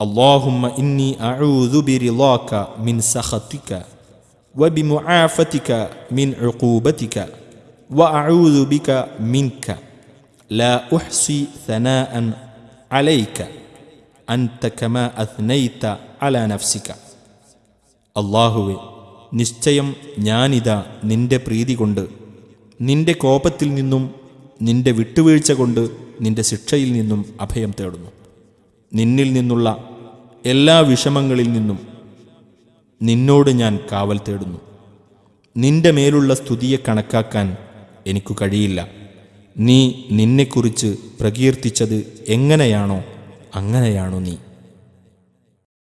اللهم إني أعوذ برضاك من سخطك وبمعافتك من عقوبتك وأعوذ بك منك لا أحصي ثناء عليك أنت كما أثنيت على نفسك അള്ളാഹുവെ നിശ്ചയം ഞാനിതാ നിന്റെ പ്രീതി കൊണ്ട് നിന്റെ കോപത്തിൽ നിന്നും നിന്റെ വിട്ടുവീഴ്ച കൊണ്ട് നിന്റെ ശിക്ഷയിൽ നിന്നും അഭയം തേടുന്നു നിന്നിൽ നിന്നുള്ള എല്ലാ വിഷമങ്ങളിൽ നിന്നും നിന്നോട് ഞാൻ കാവൽ തേടുന്നു. നിന്റെ മേലുള്ള സ്തുതിയെ കണക്കാക്കാൻ എനിക്കു കഴിയില്ല. നീ നിന്നെക്കുറിച്ച് പ്രകീർത്തിച്ചത് എങ്ങനെയാണോ അങ്ങനെയാണോ നീ.